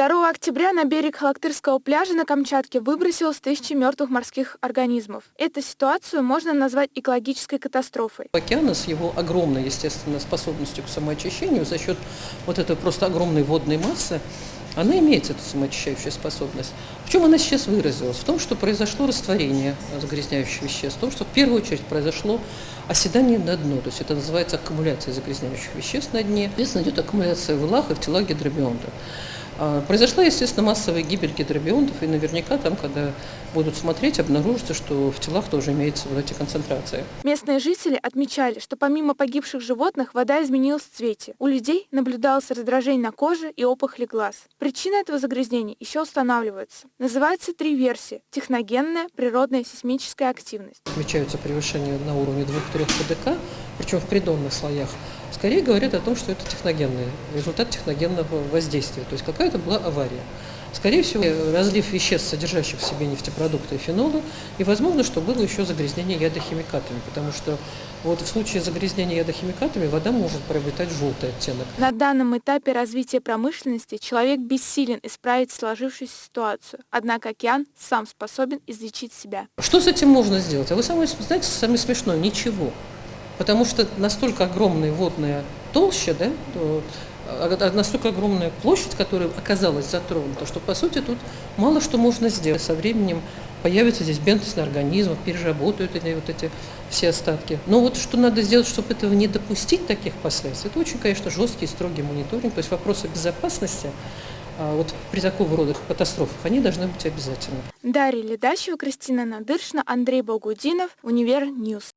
2 октября на берег Халактырского пляжа на Камчатке выбросилось тысячи мертвых морских организмов. Эту ситуацию можно назвать экологической катастрофой. Океана с его огромной, естественно, способностью к самоочищению за счет вот этой просто огромной водной массы, она имеет эту самоочищающую способность. В чем она сейчас выразилась? В том, что произошло растворение загрязняющих веществ, в том, что в первую очередь произошло оседание на дно, то есть это называется аккумуляция загрязняющих веществ на дне. Соответственно, идет аккумуляция в илах и в телах гидробионта. А, произошла, естественно, массовая гибель гидробионтов, и наверняка там, когда будут смотреть, обнаружится, что в телах тоже имеются вот эти концентрации. Местные жители отмечали, что помимо погибших животных вода изменилась в цвете. У людей наблюдалось раздражение на коже и опухоли глаз. Причина этого загрязнения еще устанавливается. Называется три версии. Техногенная, природная, сейсмическая активность. Отмечаются превышения на уровне 2-3 ПДК, причем в придонных слоях скорее говорит о том, что это техногенный, результат техногенного воздействия. То есть какая-то была авария. Скорее всего, разлив веществ, содержащих в себе нефтепродукты и фенолы, и возможно, что было еще загрязнение ядохимикатами, потому что вот в случае загрязнения ядохимикатами вода может приобретать желтый оттенок. На данном этапе развития промышленности человек бессилен исправить сложившуюся ситуацию, однако океан сам способен излечить себя. Что с этим можно сделать? А вы сами знаете, самое смешное, ничего потому что настолько огромная водная толща, да, то, а, настолько огромная площадь, которая оказалась затронута, что, по сути, тут мало что можно сделать. Со временем появится здесь бентосные организмы, переработают эти, вот эти все остатки. Но вот что надо сделать, чтобы этого не допустить, таких последствий, это очень, конечно, жесткий и строгий мониторинг, то есть вопросы безопасности а вот при такого рода катастрофах они должны быть обязательны. Дарья Ледачева, Кристина Надыршина, Андрей Богудинов, Универ News.